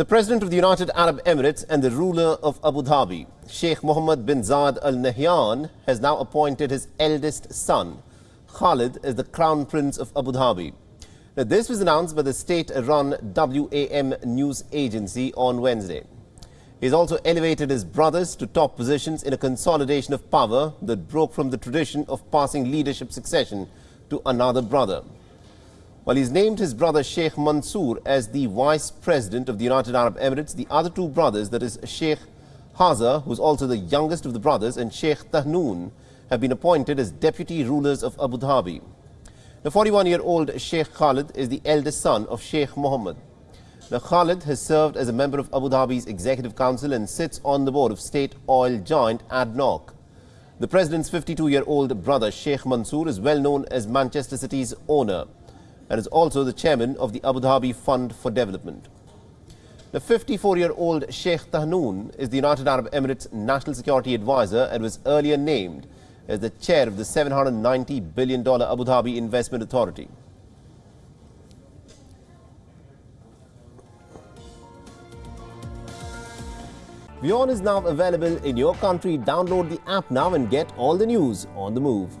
The President of the United Arab Emirates and the ruler of Abu Dhabi, Sheikh Mohammed bin Zayed Al Nahyan, has now appointed his eldest son, Khalid, as the Crown Prince of Abu Dhabi. Now, this was announced by the state-run WAM news agency on Wednesday. He has also elevated his brothers to top positions in a consolidation of power that broke from the tradition of passing leadership succession to another brother. While he's named his brother Sheikh Mansour as the Vice President of the United Arab Emirates, the other two brothers, that is Sheikh Haza, who's also the youngest of the brothers, and Sheikh Tahnoon, have been appointed as deputy rulers of Abu Dhabi. The 41-year-old Sheikh Khalid is the eldest son of Sheikh Mohammed. Now, Khalid has served as a member of Abu Dhabi's Executive Council and sits on the board of state oil giant ADNOC. The president's 52-year-old brother Sheikh Mansour is well known as Manchester City's owner and is also the chairman of the Abu Dhabi Fund for Development. The 54-year-old Sheikh Tahnoon is the United Arab Emirates National Security Advisor and was earlier named as the chair of the $790 billion Abu Dhabi Investment Authority. WION is now available in your country. Download the app now and get all the news on the move.